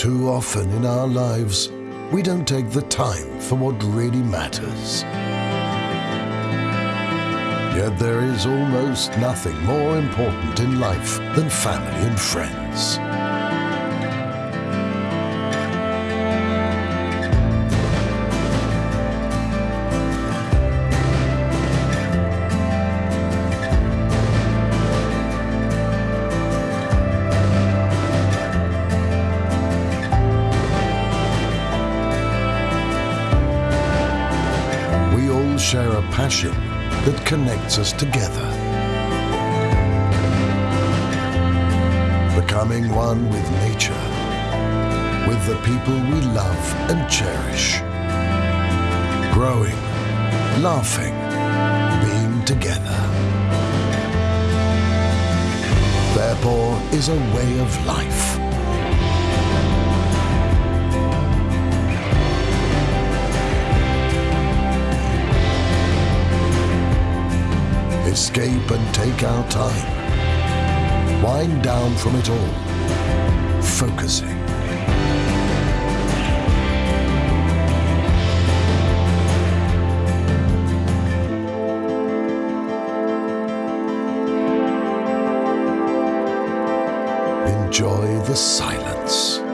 Too often in our lives, we don't take the time for what really matters. Yet there is almost nothing more important in life than family and friends. We all share a passion that connects us together. Becoming one with nature, with the people we love and cherish. Growing, laughing, being together. Therefore is a way of life. Escape and take our time. Wind down from it all. Focusing. Enjoy the silence.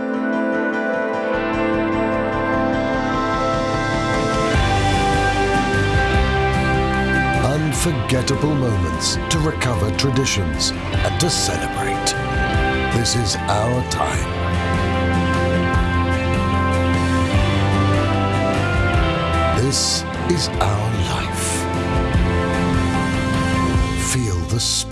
Unforgettable moments to recover traditions and to celebrate. This is our time. This is our life. Feel the.